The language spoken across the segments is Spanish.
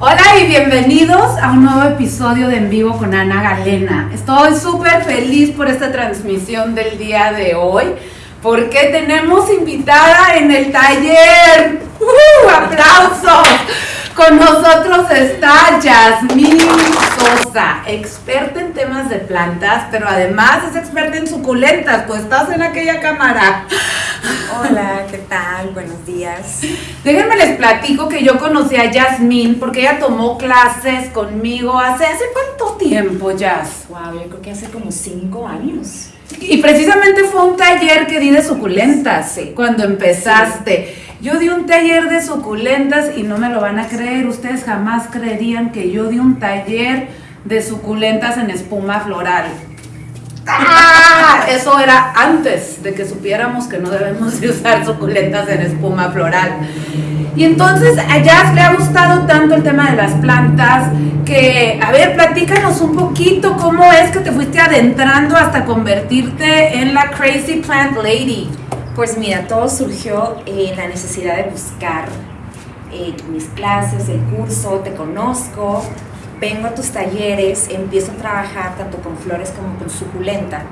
Hola y bienvenidos a un nuevo episodio de En Vivo con Ana Galena. Estoy súper feliz por esta transmisión del día de hoy porque tenemos invitada en el taller. ¡Uh! ¡Aplausos! Con nosotros está Yasmín Sosa, experta en temas de plantas, pero además es experta en suculentas, pues estás en aquella cámara. Hola, ¿qué tal? Buenos días. Déjenme les platico que yo conocí a Yasmín porque ella tomó clases conmigo hace, ¿hace cuánto tiempo, Yas? Wow, yo creo que hace como cinco años. Y precisamente fue un taller que di de suculentas cuando empezaste. Yo di un taller de suculentas y no me lo van a creer. Ustedes jamás creerían que yo di un taller de suculentas en espuma floral. ¡Ah! Eso era antes de que supiéramos que no debemos de usar suculentas en espuma floral. Y entonces a Jazz le ha gustado tanto el tema de las plantas que, a ver, platícanos un poquito cómo es que te fuiste adentrando hasta convertirte en la Crazy Plant Lady. Pues mira, todo surgió en la necesidad de buscar eh, mis clases, el curso, te conozco, vengo a tus talleres, empiezo a trabajar tanto con flores como con suculenta.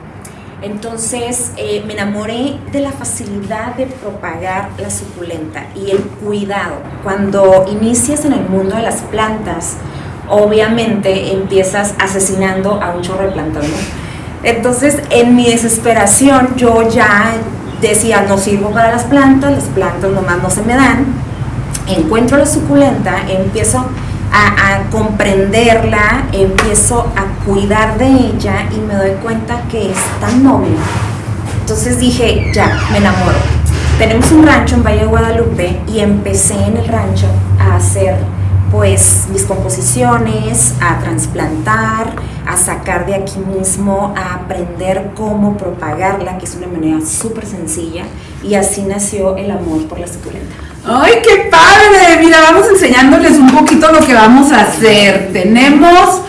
Entonces eh, me enamoré de la facilidad de propagar la suculenta y el cuidado. Cuando inicias en el mundo de las plantas, obviamente empiezas asesinando a un chorro de. Entonces en mi desesperación yo ya decía, no sirvo para las plantas, las plantas nomás no se me dan. Encuentro la suculenta, empiezo a, comprenderla, empiezo a cuidar de ella y me doy cuenta que es tan noble. Entonces dije, ya, me enamoro. Tenemos un rancho en Valle de Guadalupe y empecé en el rancho a hacer pues mis composiciones, a trasplantar, a sacar de aquí mismo, a aprender cómo propagarla, que es una manera súper sencilla, y así nació el amor por la suculenta. ¡Ay, qué padre! Mira, vamos enseñándoles un poquito lo que vamos a hacer. Tenemos,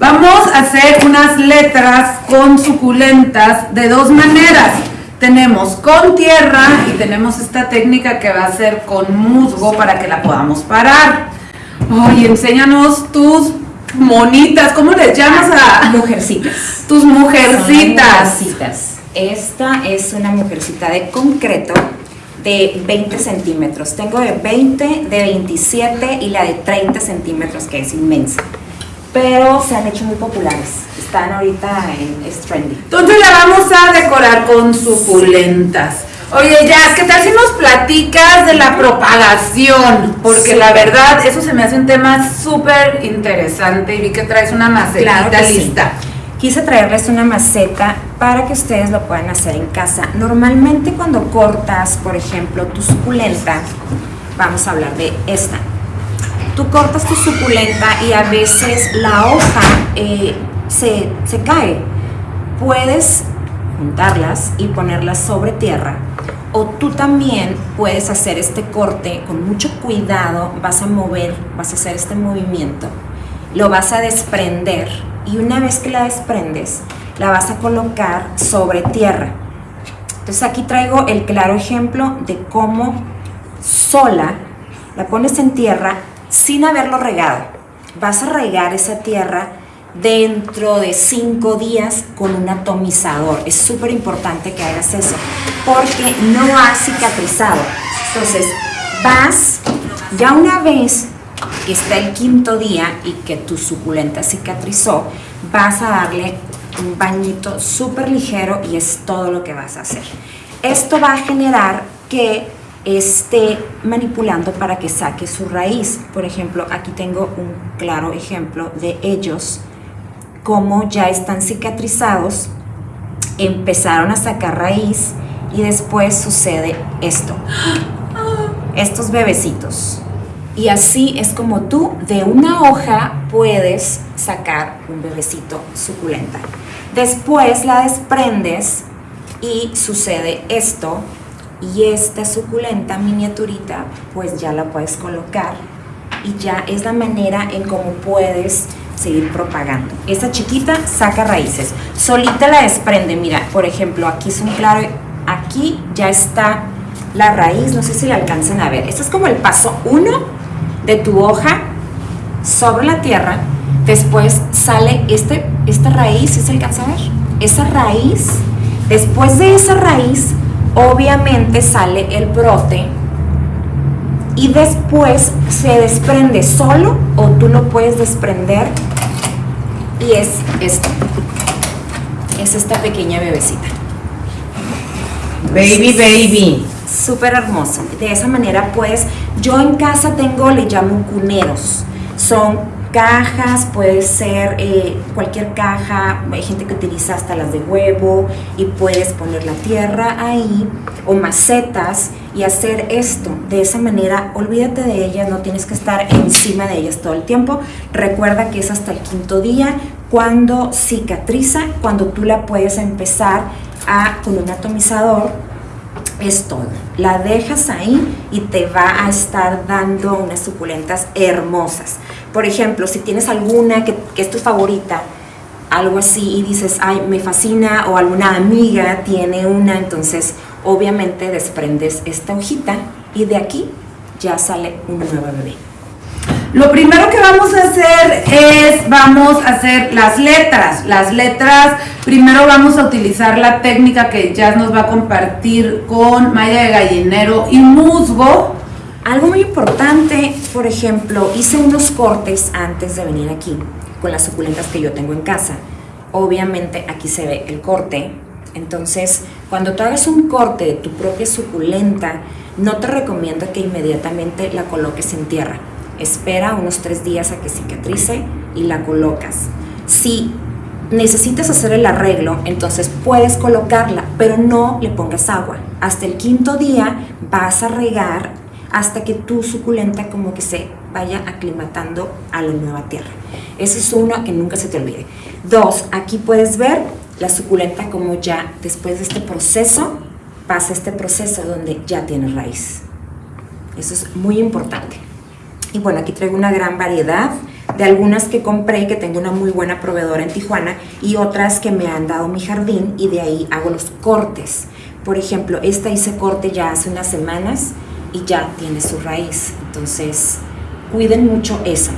vamos a hacer unas letras con suculentas de dos maneras. Tenemos con tierra y tenemos esta técnica que va a ser con musgo para que la podamos parar. Oye, enséñanos tus monitas, ¿cómo les llamas a? Mujercitas. Tus mujercitas. mujercitas. Esta es una mujercita de concreto de 20 centímetros. Tengo de 20, de 27 y la de 30 centímetros, que es inmensa. Pero se han hecho muy populares. Están ahorita en es trendy. Entonces la vamos a decorar con suculentas. Oye, Jazz, ¿qué tal si nos platicas de la propagación? Porque la verdad, eso se me hace un tema súper interesante y vi que traes una macetita lista. Quise traerles una maceta para que ustedes lo puedan hacer en casa. Normalmente cuando cortas, por ejemplo, tu suculenta, vamos a hablar de esta. Tú cortas tu suculenta y a veces la hoja eh, se, se cae. Puedes juntarlas y ponerlas sobre tierra o tú también puedes hacer este corte con mucho cuidado, vas a mover, vas a hacer este movimiento, lo vas a desprender y una vez que la desprendes, la vas a colocar sobre tierra. Entonces aquí traigo el claro ejemplo de cómo sola la pones en tierra sin haberlo regado. Vas a regar esa tierra dentro de cinco días con un atomizador. Es súper importante que hagas eso porque no ha cicatrizado. Entonces, vas, ya una vez que está el quinto día y que tu suculenta cicatrizó, vas a darle un bañito súper ligero y es todo lo que vas a hacer. Esto va a generar que esté manipulando para que saque su raíz. Por ejemplo, aquí tengo un claro ejemplo de ellos, como ya están cicatrizados, empezaron a sacar raíz y después sucede esto. Estos bebecitos. Y así es como tú de una hoja puedes sacar un bebecito suculenta. Después la desprendes y sucede esto y esta suculenta miniaturita pues ya la puedes colocar y ya es la manera en cómo puedes seguir propagando. Esta chiquita saca raíces, solita la desprende, mira, por ejemplo, aquí es un claro, aquí ya está la raíz, no sé si la alcancen a ver. Esto es como el paso uno de tu hoja sobre la tierra, después sale este, esta raíz, ¿sí se alcanza a ver? Esa raíz, después de esa raíz, obviamente sale el brote y después se desprende solo o tú lo puedes desprender y es esto. Es esta pequeña bebecita. Baby, baby. Súper hermoso. De esa manera puedes, yo en casa tengo, le llamo cuneros. Son cajas, puede ser eh, cualquier caja, hay gente que utiliza hasta las de huevo y puedes poner la tierra ahí o macetas y hacer esto. De esa manera, olvídate de ellas, no tienes que estar encima de ellas todo el tiempo. Recuerda que es hasta el quinto día cuando cicatriza, cuando tú la puedes empezar a, con un atomizador es todo. La dejas ahí y te va a estar dando unas suculentas hermosas. Por ejemplo, si tienes alguna que, es tu favorita, algo así y dices, ay, me fascina, o alguna amiga tiene una, entonces obviamente desprendes esta hojita y de aquí ya sale un nuevo bebé. Lo primero que vamos a hacer es, vamos a hacer las letras. Las letras, primero vamos a utilizar la técnica que Jazz nos va a compartir con malla de gallinero y musgo. Algo muy importante, por ejemplo, hice unos cortes antes de venir aquí con las suculentas que yo tengo en casa. Obviamente aquí se ve el corte. Entonces, cuando tú hagas un corte de tu propia suculenta, no te recomiendo que inmediatamente la coloques en tierra espera unos tres días a que cicatrice y la colocas. Si necesitas hacer el arreglo, entonces puedes colocarla, pero no le pongas agua. Hasta el quinto día vas a regar hasta que tu suculenta como que se vaya aclimatando a la nueva tierra. Ese es uno que nunca se te olvide. Dos, aquí puedes ver la suculenta como ya después de este proceso pasa este proceso donde ya tiene raíz. Eso es muy importante. Y bueno, aquí traigo una gran variedad de algunas que compré, que tengo una muy buena proveedora en Tijuana, y otras que me han dado mi jardín y de ahí hago los cortes. Por ejemplo, esta hice corte ya hace unas semanas y ya tiene su raíz. Entonces, cuiden mucho eso.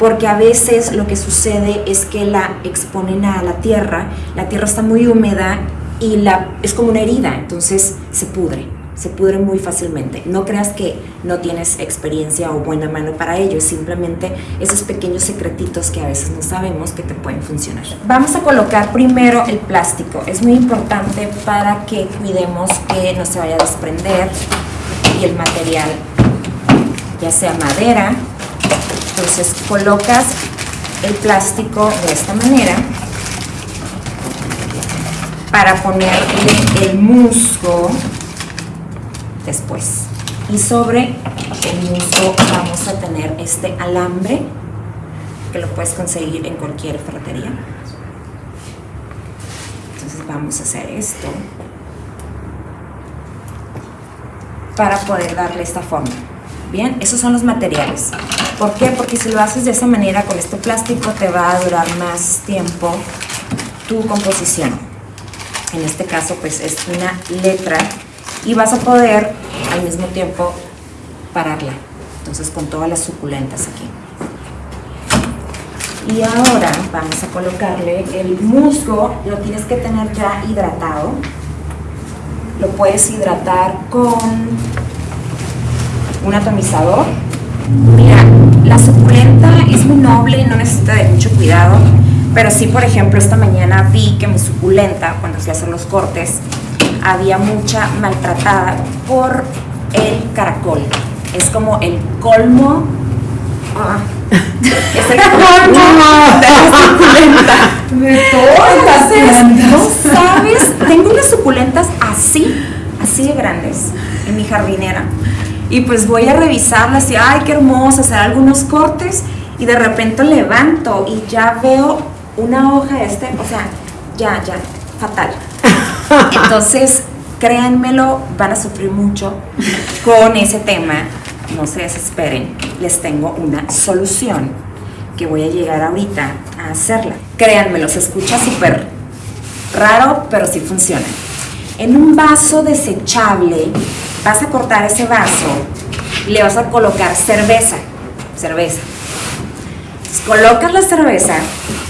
Porque a veces lo que sucede es que la exponen a la tierra, la tierra está muy húmeda y la, es como una herida, entonces se pudre se pudre muy fácilmente. No creas que no tienes experiencia o buena mano para ello, simplemente esos pequeños secretitos que a veces no sabemos que te pueden funcionar. Vamos a colocar primero el plástico, es muy importante para que cuidemos que no se vaya a desprender y el material, ya sea madera, entonces colocas el plástico de esta manera para ponerle el musgo después. Y sobre el musgo vamos a tener este alambre que lo puedes conseguir en cualquier ferretería. Entonces vamos a hacer esto para poder darle esta forma. Bien, esos son los materiales. ¿Por qué? Porque si lo haces de esa manera con este plástico te va a durar más tiempo tu composición. En este caso pues es una letra y vas a poder al mismo tiempo pararla. Entonces con todas las suculentas aquí. Y ahora vamos a colocarle el musgo, lo tienes que tener ya hidratado. Lo puedes hidratar con un atomizador. Mira, la suculenta es muy noble, no necesita de mucho cuidado, pero sí, por ejemplo, esta mañana vi que mi suculenta, cuando fui a hacer los cortes, había mucha maltratada por el caracol. Es como el colmo. Ah, es el colmo de la suculenta. De todas No sabes, tengo unas suculentas así, así de grandes en mi jardinera. Y pues voy a revisarlas y, ay, qué hermosa, hacer algunos cortes. Y de repente levanto y ya veo una hoja este, o sea, ya, ya, fatal. Entonces, créanmelo, van a sufrir mucho con ese tema. No se desesperen, les tengo una solución que voy a llegar ahorita a hacerla. Créanmelo, se escucha súper raro, pero sí funciona. En un vaso desechable, vas a cortar ese vaso y le vas a colocar cerveza, cerveza. colocas la cerveza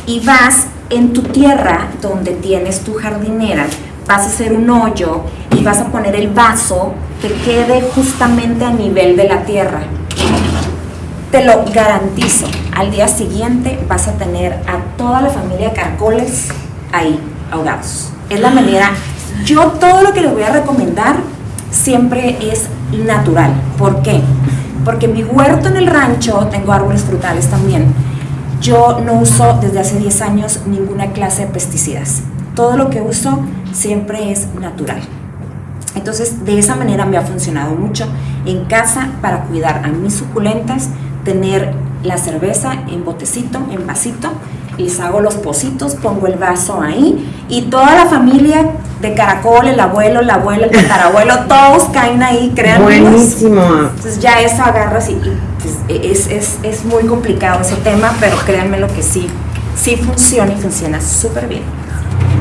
y vas en tu tierra donde tienes tu jardinera, vas a hacer un hoyo y vas a poner el vaso que quede justamente a nivel de la tierra. Te lo garantizo, al día siguiente vas a tener a toda la familia de caracoles ahí ahogados. Es la manera, yo todo lo que les voy a recomendar siempre es natural. ¿Por qué? Porque mi huerto en el rancho tengo árboles frutales también. Yo no uso desde hace 10 años ninguna clase de pesticidas. Todo lo que uso siempre es natural. Entonces, de esa manera me ha funcionado mucho en casa para cuidar a mis suculentas, tener la cerveza en botecito, en vasito, les hago los pocitos, pongo el vaso ahí y toda la familia de caracol, el abuelo, la abuela, el tatarabuelo, todos caen ahí, créanme. Buenísimo. Entonces ya eso agarras y, y, pues, es, es, es muy complicado ese tema, pero créanme lo que sí, sí funciona y funciona súper bien.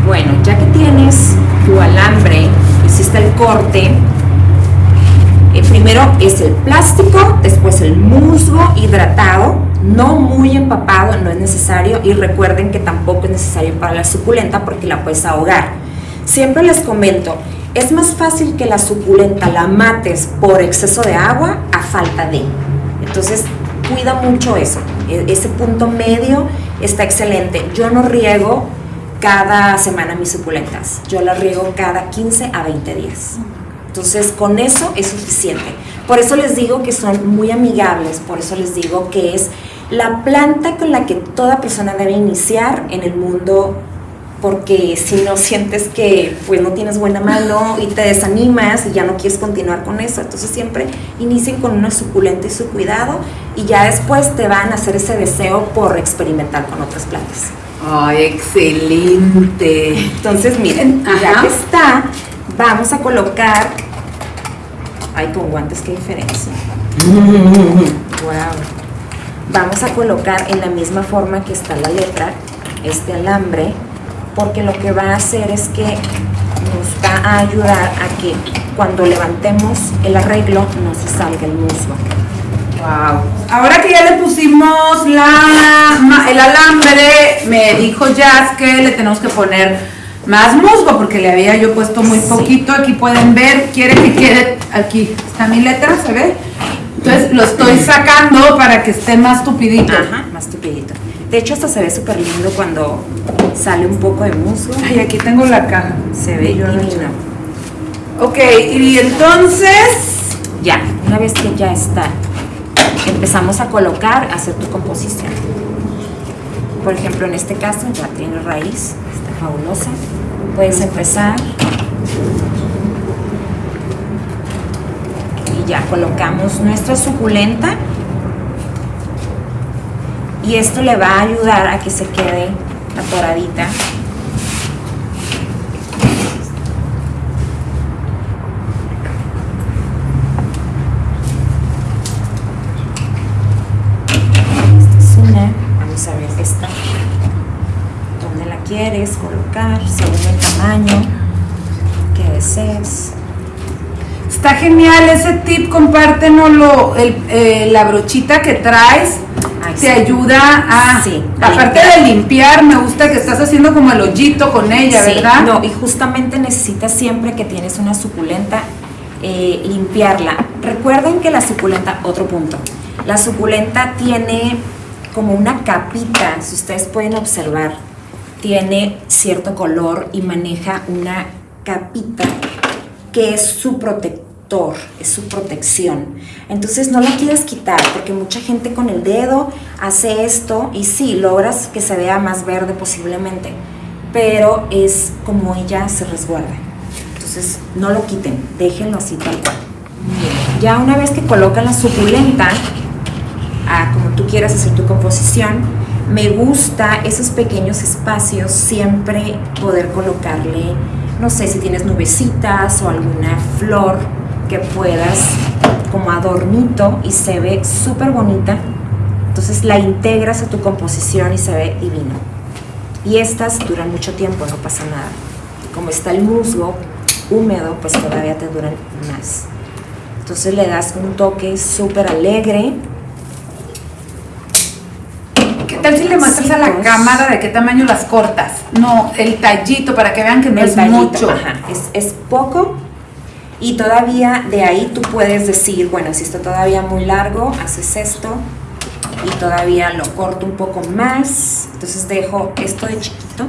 Bueno, ya que tienes tu alambre, hiciste el corte, eh, primero es el plástico, después el musgo hidratado, no muy empapado, no es necesario, y recuerden que tampoco es necesario para la suculenta porque la puedes ahogar. Siempre les comento, es más fácil que la suculenta la mates por exceso de agua a falta de. Entonces, cuida mucho eso. E- Ese punto medio está excelente. Yo no riego cada semana mis suculentas. Yo las riego cada 15 a 20 días. Entonces, con eso es suficiente. Por eso les digo que son muy amigables, por eso les digo que es la planta con la que toda persona debe iniciar en el mundo porque si no sientes que pues no tienes buena mano y te desanimas y ya no quieres continuar con eso, entonces siempre inicien con una suculenta y su cuidado y ya después te van a hacer ese deseo por experimentar con otras plantas. Ay, excelente. Entonces, miren, ya que está, vamos a colocar. Ay, con guantes, qué diferencia. Wow. Vamos a colocar en la misma forma que está la letra este alambre, porque lo que va a hacer es que nos va a ayudar a que cuando levantemos el arreglo no se salga el musgo. Wow. Ahora que ya le pusimos la, el alambre, me dijo Jazz que le tenemos que poner más musgo porque le había yo puesto muy Sí. poquito. Aquí pueden ver, quiere que quede, aquí está mi letra, ¿se ve? Entonces lo estoy sacando para que esté más tupidito. Ajá, más tupidito. De hecho, hasta se ve súper lindo cuando sale un poco de musgo. Ay, aquí tengo la caja. Se ve Yo divino. Ok, y entonces, Ya, una vez que ya está, empezamos a colocar, a hacer tu composición. Por ejemplo, en este caso ya tiene raíz, está fabulosa. Puedes empezar. Y ya colocamos nuestra suculenta. Y esto le va a ayudar a que se quede atoradita. Vamos a ver esta. ¿Dónde la quieres colocar? Según el tamaño que desees. está genial ese tip, compártenoslo, eh, la brochita que traes. Te sí. ayuda a, Sí, aparte limpiar. de limpiar, me gusta que estás haciendo como el hoyito con ella, Sí, ¿verdad? No, y justamente necesitas siempre que tienes una suculenta eh, limpiarla. Recuerden que la suculenta, otro punto, la suculenta tiene como una capita, si ustedes pueden observar, tiene cierto color y maneja una capita que es su protector, es su protección. Entonces no la quieres quitar porque mucha gente con el dedo hace esto y sí, logras que se vea más verde posiblemente, pero es como ella se resguarda. Entonces no lo quiten, déjenlo así tal cual. Ya una vez que colocan la suculenta, a como tú quieras hacer tu composición, me gusta esos pequeños espacios siempre poder colocarle, no sé si tienes nubecitas o alguna flor que puedas como adornito y se ve súper bonita. Entonces la integras a tu composición y se ve divino. Y estas duran mucho tiempo, no pasa nada. Como está el musgo húmedo, pues todavía te duran más. Entonces le das un toque súper alegre. Qué tal si le muestras a la cámara de qué tamaño las cortas? No, el tallito para que vean que no El es tallito, mucho. ajá, es, es poco y todavía de ahí tú puedes decir, bueno, si está todavía muy largo, haces esto y todavía lo corto un poco más, entonces dejo esto de chiquito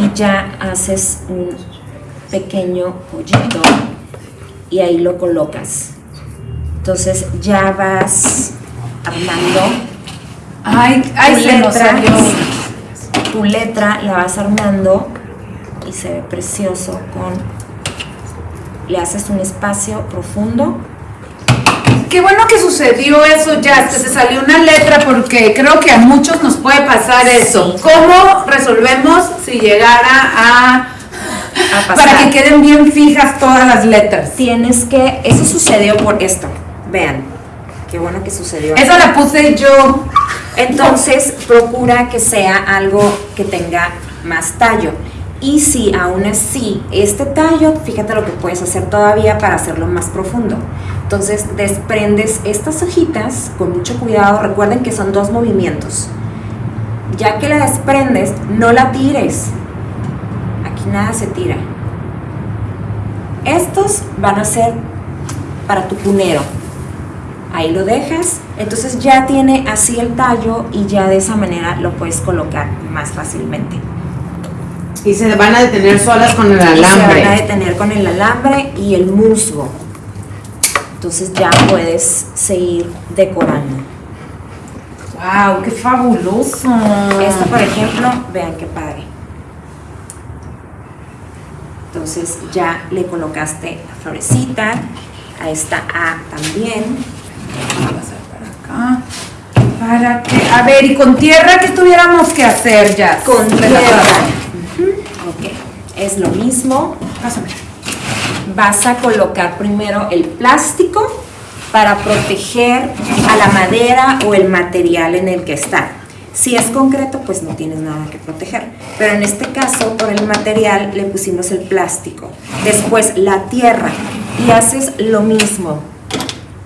y ya haces un pequeño pollito y ahí lo colocas. Entonces ya vas armando. Ay, ay, tu se letra, tu letra la vas armando y se ve precioso con le haces un espacio profundo Qué bueno que sucedió eso ya, que se salió una letra porque creo que a muchos nos puede pasar eso. Sí. ¿Cómo resolvemos si llegara a... a pasar. para que queden bien fijas todas las letras? tienes que eso sucedió por esto vean qué bueno que sucedió Esa la puse yo. entonces procura que sea algo que tenga más tallo y si aún así este tallo fíjate lo que puedes hacer todavía para hacerlo más profundo. Entonces desprendes estas hojitas con mucho cuidado. Recuerden que son dos movimientos. Ya que la desprendes no la tires. Aquí nada se tira. Estos van a ser para tu cunero ahí lo dejas. Entonces ya tiene así el tallo y ya de esa manera lo puedes colocar más fácilmente Y se van a detener solas con el y se van a alambre. detener con el alambre y el musgo entonces ya puedes seguir decorando ¡Wow! ¡Qué fabuloso! Esto, por ejemplo, vean qué padre. Entonces ya le colocaste la florecita, a esta A también. Pasar para acá. Para que, a ver, y con tierra, ¿qué tuviéramos que hacer ya? Con tierra. Es lo mismo. Vas a colocar primero el plástico para proteger a la madera o el material en el que está. Si es concreto, pues no tienes nada que proteger. Pero en este caso, por el material, le pusimos el plástico. Después la tierra y haces lo mismo.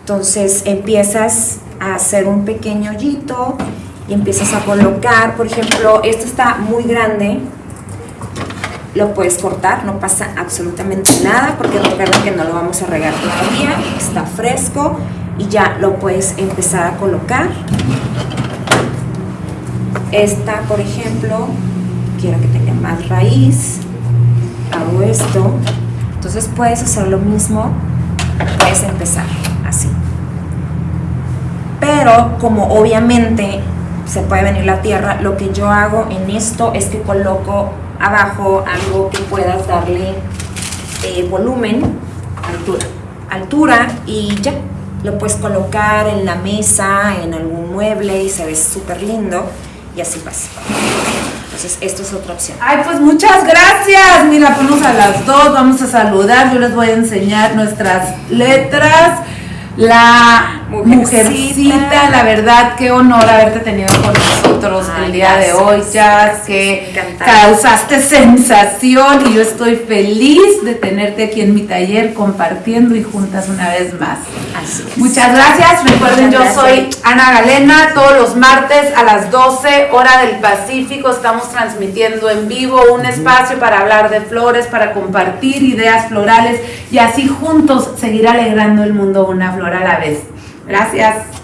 Entonces empiezas a hacer un pequeño hoyito y empiezas a colocar, por ejemplo, esto está muy grande, lo puedes cortar, no pasa absolutamente nada porque recuerda que no lo vamos a regar todavía, está fresco y ya lo puedes empezar a colocar. Esta, por ejemplo, quiero que tenga más raíz, hago esto, entonces puedes hacer lo mismo, puedes empezar así. Pero como obviamente se puede venir la tierra, lo que yo hago en esto es que coloco abajo algo que puedas darle eh, volumen, altura, altura y ya. Lo puedes colocar en la mesa, en algún mueble y se ve súper lindo y así pasa. Entonces, esto es otra opción. Ay, pues muchas gracias. Mira, ponnos a las dos, vamos a saludar. Yo les voy a enseñar nuestras letras. La Mujercita. mujercita, la verdad, qué honor haberte tenido con nosotros Ay, el día de hoy, ya gracias, que causaste sensación y yo estoy feliz de tenerte aquí en mi taller compartiendo y juntas una vez más. Así es. Muchas gracias. Recuerden, Muchas yo gracias. soy Ana Galena. Todos los martes a las 12 hora del Pacífico estamos transmitiendo en vivo un espacio para hablar de flores, para compartir ideas florales y así juntos seguir alegrando el mundo una flor a la vez. Gracias.